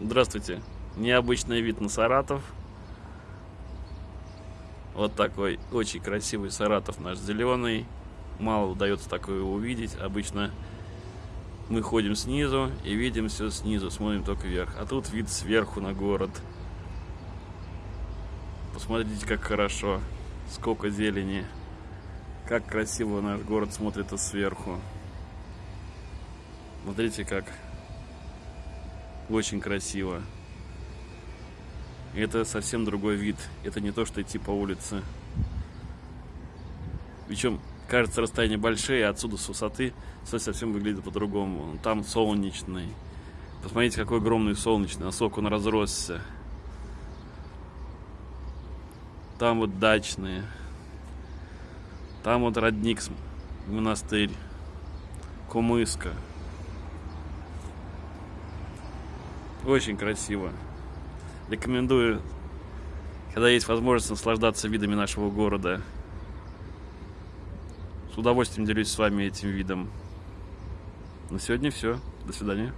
Здравствуйте. Необычный вид на Саратов. Вот такой очень красивый Саратов наш зеленый. Мало удается такое увидеть. Обычно мы ходим снизу и видим все снизу, смотрим только вверх. А тут вид сверху на город. Посмотрите, как хорошо. Сколько зелени. Как красиво наш город смотрится сверху. Смотрите, как очень красиво. Это совсем другой вид. Это не то, что идти по улице. Причем, кажется, расстояние большие, а отсюда с высоты все совсем выглядит по-другому. Там солнечный. Посмотрите, какой огромный солнечный, насколько он разросся. Там вот дачные. Там вот родник монастырь. Кумыска. Очень красиво. Рекомендую, когда есть возможность наслаждаться видами нашего города. С удовольствием делюсь с вами этим видом. На сегодня все. До свидания.